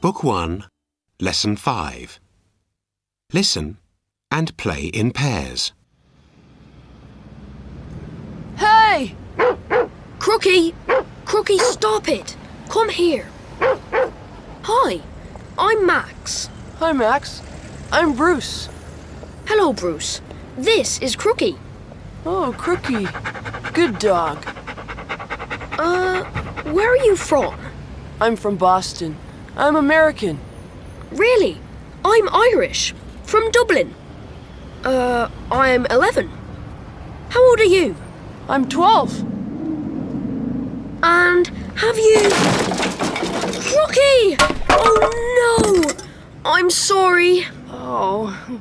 Book 1, Lesson 5. Listen and play in pairs. Hey! Crookie! Crookie, stop it! Come here. Hi, I'm Max. Hi, Max. I'm Bruce. Hello, Bruce. This is Crookie. Oh, Crookie. Good dog. Uh, where are you from? I'm from Boston. I'm American. Really? I'm Irish. From Dublin. Uh, I'm 11. How old are you? I'm 12. And have you... Crookie! Oh no! I'm sorry. Oh,